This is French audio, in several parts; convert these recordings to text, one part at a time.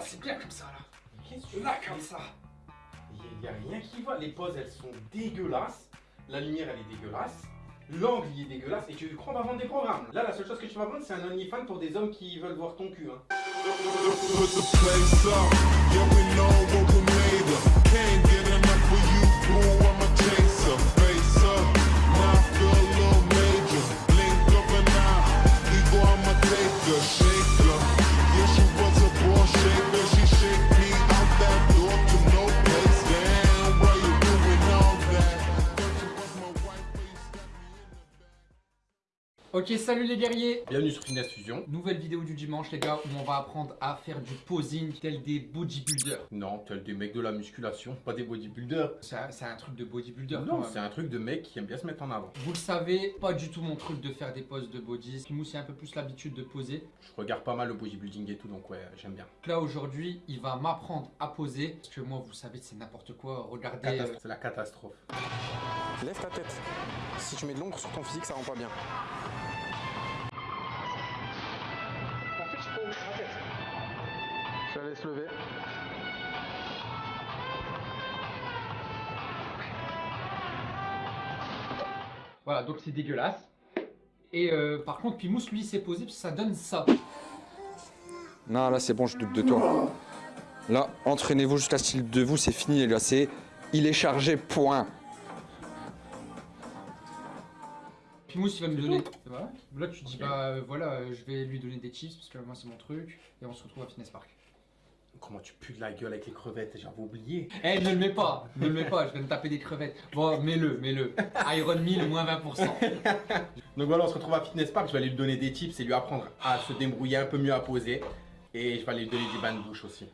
Ah, c'est bien comme ça, là. Qu'est-ce que tu Là, comme ça. Il n'y a, rien qui va. Les poses, elles sont dégueulasses. La lumière, elle est dégueulasse. L'angle, il est dégueulasse. Et tu crois qu'on va vendre des programmes Là, la seule chose que tu vas vendre, c'est un OnlyFans pour des hommes qui veulent voir ton cul. Hein. Ok, salut les guerriers. Bienvenue sur Finesse Fusion. Nouvelle vidéo du dimanche, les gars, où on va apprendre à faire du posing tel des bodybuilders. Non, tel des mecs de la musculation, pas des bodybuilders. C'est un, truc de bodybuilder. Non, c'est un truc de mec qui aime bien se mettre en avant. Vous le savez, pas du tout mon truc de faire des poses de body. Pimous, il a un peu plus l'habitude de poser. Je regarde pas mal le bodybuilding et tout, donc ouais, j'aime bien. Donc là, aujourd'hui, il va m'apprendre à poser. Parce que moi, vous savez, c'est n'importe quoi. Regardez. euh. C'est la catastrophe. Lève ta tête. Si tu mets de l'ombre sur ton physique, ça rend pas bien. Laisse lever. Voilà, donc c'est dégueulasse. Et euh, par contre, Pimous, lui, s'est posé parce que ça donne ça. Non, là c'est bon, je doute de toi. Là, entraînez-vous jusqu'à ce qu'il de vous, c'est fini les gars. C'est il est chargé, point. Pimous, il va me donner. Voilà. Là, tu dis, bah euh, voilà, euh, je vais lui donner des chips parce que moi, c'est mon truc. Et on se retrouve à Fitness Park. Comment tu pues de la gueule avec les crevettes J'avais oublié. Eh, ne le mets pas, ne le mets pas, je vais me taper des crevettes. Bon, mets-le, mets-le. Iron 1000, moins 20%. Donc voilà, on se retrouve à Fitness Park. Je vais aller lui donner des tips et lui apprendre à se débrouiller un peu mieux à poser. Et je vais aller lui donner des bains de douche aussi.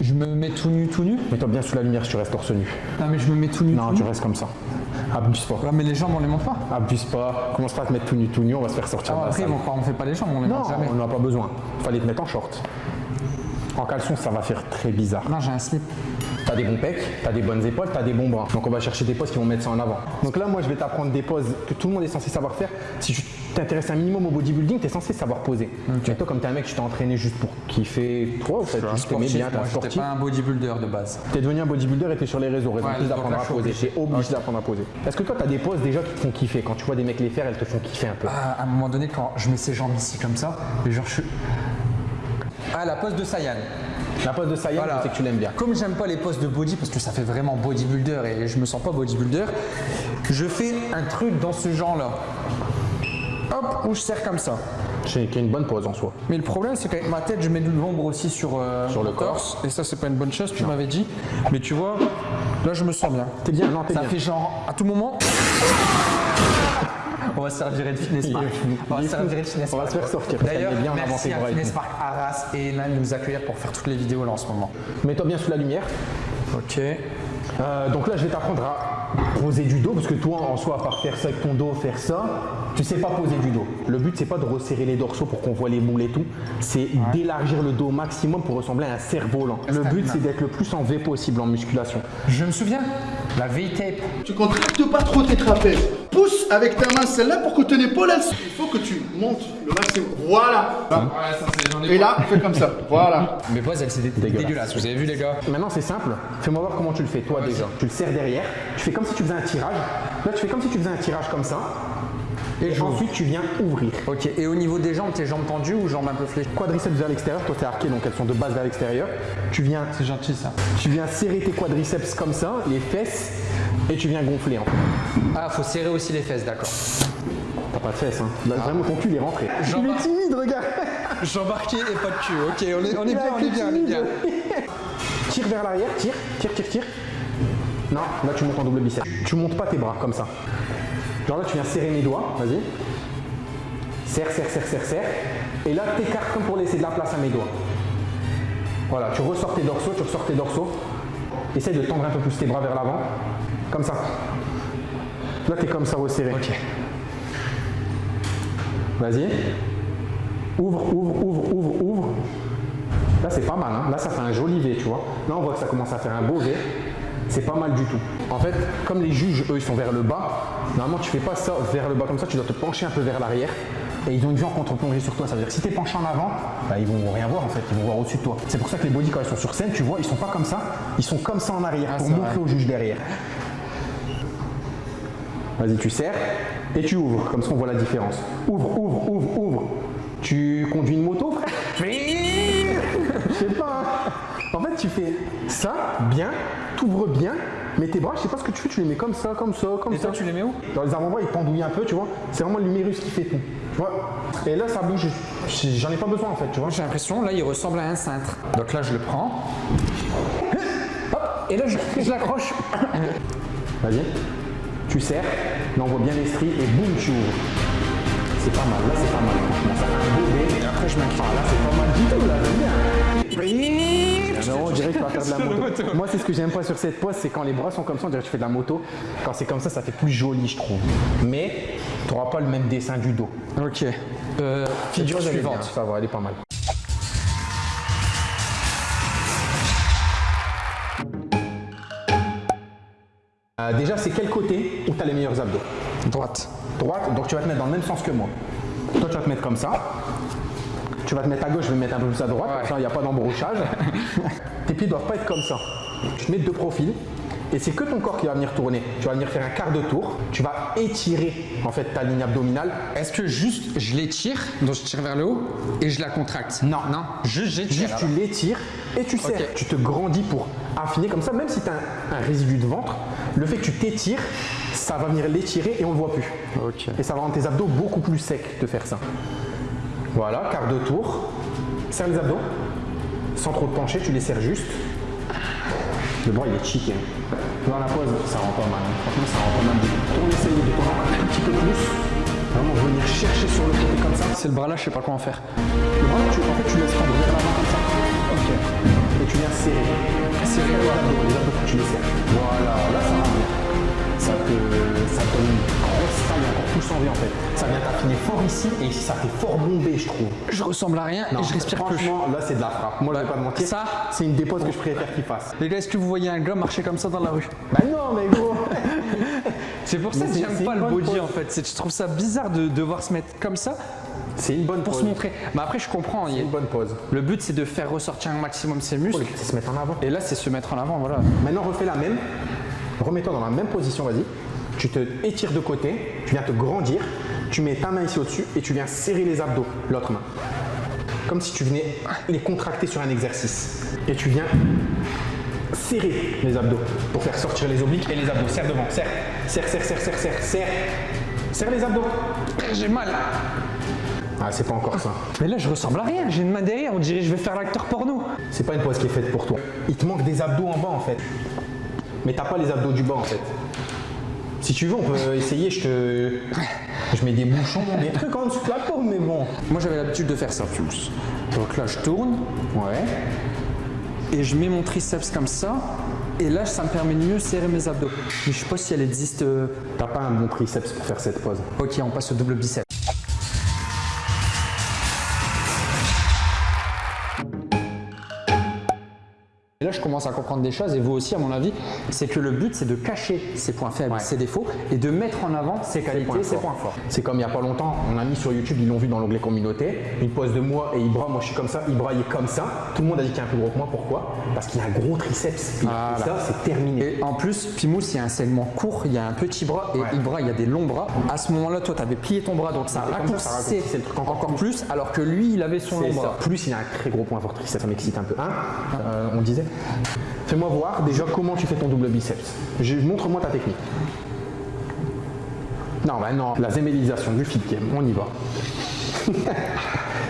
Je me mets tout nu, tout nu? Mets-toi bien sous la lumière si tu restes torse nu. Non, mais je me mets tout nu. Non, tout tu nu. restes comme ça. Abuse pas. Ouais, mais les jambes, on les monte pas. Abuse pas. Commence pas à te mettre tout nu, tout nu, on va se faire sortir Ah, de la après, salle. on fait pas les jambes, on les Non, monte jamais. on n'en a pas besoin. Fallait te mettre en short. En caleçon, ça va faire très bizarre. Non, j'ai un slip. T'as des bons pecs, t'as des bonnes épaules, t'as des bons bras. Donc on va chercher des poses qui vont mettre ça en avant. Donc là, moi, je vais t'apprendre des poses que tout le monde est censé savoir faire. Si tu t'intéresses un minimum au bodybuilding, t'es censé savoir poser. Toi, comme t'es un mec, tu t'es entraîné juste pour kiffer. Toi, en fait, juste t'aimais bien, j'étais sportif. pas un bodybuilder de base. T'es devenu un bodybuilder et t'es sur les réseaux, raison Ouais, plus d'apprendre à poser. obligé. T'es obligé Ok. d'apprendre à poser. Est-ce que toi, t'as des poses déjà qui te font kiffer? Quand tu vois des mecs les faire, elles te font kiffer un peu. À un moment donné, quand je mets ses jambes ici comme ça, et genre je suis. Ah, la pose de Saiyan. La pose de Saiyan, Voilà. sais que tu l'aimes bien. Comme j'aime pas les poses de body parce que ça fait vraiment bodybuilder et je me sens pas bodybuilder, je fais un truc dans ce genre-là. Hop, où je serre comme ça. C'est une bonne pose en soi. Mais le problème, c'est qu'avec ma tête, je mets de l'ombre aussi sur, euh, Sur le corps. Et ça, c'est pas une bonne chose, tu m'avais dit. Mais tu vois, là, je me sens bien. T'es bien, non, t'es Ça bien. fait genre, à tout moment. On va se faire virer de fitness park. On va se faire virer de fitness On va park. se faire sortir, D'ailleurs, merci à Fitness. Park Arras et Enan de nous accueillir pour faire toutes les vidéos là en ce moment. Mets-toi bien sous la lumière. Ok. Euh, donc là, je vais t'apprendre à poser du dos, parce que toi, en soi, à part faire ça avec ton dos, faire ça, tu sais pas poser du dos. Le but, c'est pas de resserrer les dorsaux pour qu'on voit les moules et tout, c'est d'élargir le dos au maximum pour ressembler à un cerf-volant. Le but, c'est d'être le plus en V possible en musculation. Je me souviens, la V-tape. Tu contractes pas trop tes trapèzes. Pousse avec ta main celle-là pour que ton épaule, elle... il faut que tu montes le maximum. Voilà. Et là, fais comme ça. Voilà. Mes poses, elles c'est Dégueulasse. dégueulasse. Vous avez vu les gars Maintenant, c'est simple. Fais-moi voir comment tu le fais, toi déjà. Tu le serres derrière. Tu fais comme si tu faisais un tirage. Là, tu fais comme si tu faisais un tirage comme ça. Et ensuite, tu viens ouvrir. Ok. Et au niveau des jambes, tes jambes tendues ou jambes un peu fléchies? Quadriceps vers l'extérieur, toi t'es arqué donc elles sont de base vers l'extérieur. Tu viens, C'est gentil ça. tu viens serrer tes quadriceps comme ça, les fesses, et tu viens gonfler en fait. Ah, faut serrer aussi les fesses, d'accord. T'as pas de fesses hein. Là, vraiment ton cul est rentré. Il est timide, regarde J'embarquais et pas de cul. Ok, on est, on est bien, on est bien, on est bien. tire vers l'arrière, tire, tire, tire, tire. Non, là tu montes en double bicep. Tu montes pas tes bras comme ça. Genre là tu viens serrer mes doigts, vas-y. Serre, serre, serre, serre, serre. Et là t'écartes comme pour laisser de la place à mes doigts. Voilà, tu ressors tes dorsaux, tu ressors tes dorsaux. Essaye de tendre un peu plus tes bras vers l'avant. Comme ça. Là t'es comme ça resserré. Ok. Vas-y. Ouvre, ouvre, ouvre, ouvre, ouvre. Là, c'est pas mal. hein. Là, ça fait un joli V, tu vois. Là, on voit que ça commence à faire un beau V. c'est pas mal du tout. En fait, comme les juges, eux, ils sont vers le bas, normalement, tu fais pas ça vers le bas comme ça, tu dois te pencher un peu vers l'arrière. Et ils ont une vue en contre-plongée sur toi. Ça veut dire que si tu es penché en avant, bah, ils vont rien voir en fait, ils vont voir au-dessus de toi. C'est pour ça que les body, quand ils sont sur scène, tu vois, ils sont pas comme ça, ils sont comme ça en arrière pour c'est montrer au juge derrière. Vas-y, tu serres et tu ouvres, comme ça on voit la différence. Ouvre, ouvre, ouvre, ouvre. Tu conduis une moto, frère? Je sais pas. hein. En fait, tu fais ça bien, t'ouvres bien, mais tes bras, je sais pas ce que tu fais, tu les mets comme ça, comme ça, comme Et ça. toi, tu les mets où Dans les avant-bras, ils pendouillent un peu, tu vois. C'est vraiment l'humérus qui fait tout. Tu vois Et là, ça bouge. J'en ai pas besoin en fait, tu vois. J'ai l'impression, là, il ressemble à un cintre. Donc là, je le prends. Hop, et là, je, je l'accroche. Vas-y. Tu serres, là on voit bien les stries et boum, tu ouvres. C'est pas mal, là c'est pas mal, franchement. Ça fait un. Et après, je m'inquiète. Ah, là, c'est pas mal du tout, là, j'aime bien. Non, on dirait que tu vas faire de la moto. Moi, c'est ce que j'aime pas sur cette pose, c'est quand les bras sont comme ça, on dirait que tu fais de la moto. Quand c'est comme ça, ça fait plus joli, je trouve. Mais tu n'auras pas le même dessin du dos. Ok. Euh, figure suivante. Ça va, elle est pas mal. Euh, déjà, c'est quel côté où tu as les meilleurs abdos? Droite. Droite, donc tu vas te mettre dans le même sens que moi. Toi, tu vas te mettre comme ça. Tu vas te mettre à gauche, je vais me mettre un peu plus à droite, comme ça, il n'y a pas d'embrouchage. Tes pieds doivent pas être comme ça. Tu te mets de profil. Et c'est que ton corps qui va venir tourner. Tu vas venir faire un quart de tour. Tu vas étirer en fait ta ligne abdominale. Est-ce que juste je l'étire, donc je tire vers le haut et je la contracte? Non. Non, juste j'étire. Juste tu l'étires et tu serres. Tu te grandis pour affiner comme ça, même si tu as un, un résidu de ventre, le fait que tu t'étires, ça va venir l'étirer et on le voit plus. Et ça va rendre tes abdos beaucoup plus secs de faire ça. Voilà, quart de tour. Serre les abdos. Sans trop te pencher, tu les serres juste. Le bras il est chic. hein. Dans la pose, ça rend pas mal. hein. Franchement, ça rend pas mal. Tourne essaye de tourner encore un petit peu plus. Vraiment venir chercher sur le côté comme ça. C'est le bras là, je sais pas comment faire. Le bras, tu, en fait, tu laisses prendre vers l'avant comme ça. Ok. Et tu viens serrer. Serrer les abdos. Les abdos, tu les serres. Voilà, là, ça rend bien. Ça te, ça te donne une grosse taille encore plus envie en fait. Ça vient t'affiner fort ici et ça fait fort bombé, je trouve. Je ressemble à rien et je respire plus. Franchement, là, c'est de la frappe. Moi, je vais pas te mentir. ça- c'est une des poses que je préfère qu'il fasse. Les gars, est-ce que vous voyez un gars marcher comme ça dans la rue? Bah non, mais gros. C'est pour ça Mais que c'est- j'aime c'est pas le body pose. en fait. C'est- Je trouve ça bizarre de devoir se mettre comme ça C'est une bonne pour se montrer. Mais après, je comprends. C'est une bonne pose. Le but, c'est de faire ressortir un maximum ses muscles. les se mettre en avant. Et là, c'est se mettre en avant, voilà. Maintenant, refais la même. Remets-toi dans la même position, vas-y. Tu te étires de côté, tu viens te grandir, tu mets ta main ici au-dessus et tu viens serrer les abdos, l'autre main. Comme si tu venais les contracter sur un exercice. Et tu viens serrer les abdos pour faire sortir les obliques et les abdos. Serre devant, serre, serre, serre, serre, serre, serre, serre. Serre les abdos. J'ai mal. Ah, c'est pas encore ça. Mais là, je ressemble à rien. J'ai une main derrière. On dirait que je vais faire l'acteur porno. C'est pas une pose qui est faite pour toi. Il te manque des abdos en bas en fait. Mais t'as pas les abdos du bas en fait. Si tu veux, on peut essayer. Je te. Je mets des bouchons, des trucs en dessous de la peau, mais bon. Moi, j'avais l'habitude de faire ça, Pulse. Donc là, je tourne Ouais. et je mets mon triceps comme ça. Et là, ça me permet de mieux serrer mes abdos. Mais je sais pas si elle existe. euh, T'as pas un bon triceps pour faire cette pose. Ok, on passe au double biceps. Je commence à comprendre des choses, et vous aussi, à mon avis, c'est que le but, c'est de cacher ses points faibles, Ouais. ses défauts, et de mettre en avant ses qualités, ses points forts. C'est comme il y a pas longtemps, on a mis sur YouTube, ils l'ont vu dans l'onglet communauté, une pose de moi et Ibra, moi je suis comme ça, Ibra il est comme ça. Tout le monde a dit qu'il est un peu gros que moi, pourquoi? Parce qu'il a un gros triceps. Et Voilà. ça, c'est terminé. Et en plus, Pimous, il y a un segment court, il y a un petit bras, et Ouais. Ibra, il y a des longs bras. À ce moment-là, toi, tu avais plié ton bras, donc ça raccourcissait encore encore plus, alors que lui, il avait son long bras. Plus il a un très gros point fort triceps, ça m'excite un peu. Hein? Euh, on disait Fais-moi voir déjà comment tu fais ton double biceps. Je- Montre-moi ta technique. Non, bah non, la zémélisation du fit game, on y va.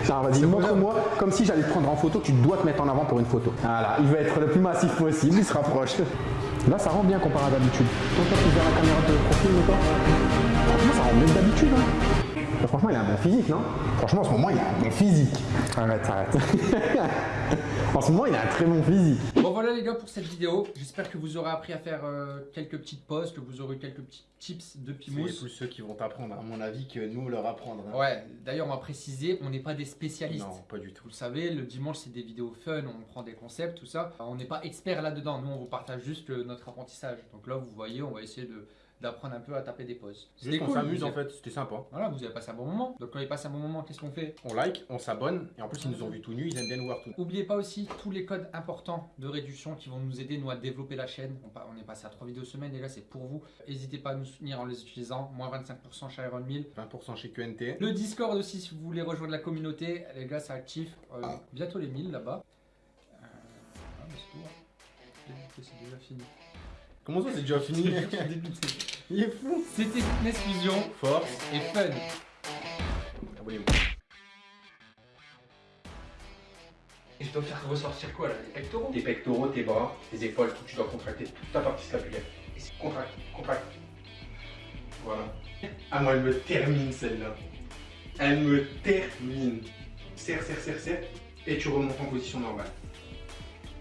Non, vas-y, montre-moi comme si j'allais te prendre en photo, tu dois te mettre en avant pour une photo. Voilà, il veut être le plus massif possible, il se rapproche. Là, ça rend bien comparé à d'habitude. Toi, tu la caméra de profil, toi Franchement, ça rend mieux que d'habitude. Hein. Mais franchement, il a un bon physique, non? Franchement, en ce moment, il a un bon physique. Arrête, arrête. En ce moment, il a un très bon physique. Bon voilà les gars pour cette vidéo. J'espère que vous aurez appris à faire euh, quelques petites pauses, que vous aurez quelques petits tips de C'est Pimous. plus ceux qui vont t'apprendre, à mon avis, que nous leur apprendre. hein. Ouais, d'ailleurs on va préciser, on n'est pas des spécialistes. Non, pas du tout. Vous le savez, le dimanche c'est des vidéos fun, on prend des concepts, tout ça. On n'est pas expert là-dedans, nous on vous partage juste notre apprentissage. Donc là vous voyez, on va essayer de d'apprendre un peu à taper des pauses. Juste on s'amuse vous en fait, c'était sympa. Voilà, vous avez passé un bon moment. Donc quand il passe un bon moment, qu'est-ce qu'on fait? On like, on s'abonne, et en plus ils nous ont vu tout nus, ils aiment bien nous voir tout nus. N'oubliez pas aussi tous les codes importants de réduction qui vont nous aider nous à développer la chaîne. On, est passé à 3 vidéos semaine, les gars, c'est pour vous. N'hésitez pas à nous soutenir en les utilisant. Moins 25% chez Iron 1000. 20% chez QNT. Le Discord aussi, si vous voulez rejoindre la communauté, les gars, ça active. Euh, bientôt les 1000 là-bas. Euh, ah, hein. C'est déjà fini. Comment ça c'est déjà fini. Il est fou C'était Fitness Fusion Force, et Fun. abonnez-vous. Et je dois faire ressortir quoi là Les pectoraux Tes pectoraux, tes bras, tes épaules, tout, tu dois contracter toute ta partie scapulaire. Contracte, contracte. Voilà. Ah moi elle me termine celle-là. Elle me termine. Serre, serre, serre, serre. Et tu remontes en position normale.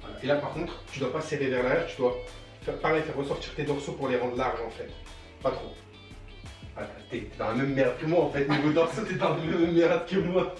Voilà. Et là par contre, tu dois pas serrer vers l'arrière, tu dois faire pareil, faire ressortir tes dorsaux pour les rendre larges en fait. Pas trop. T'es t'es dans la même merde que moi en fait. Niveau dorsaux, t'es dans la même merde que moi.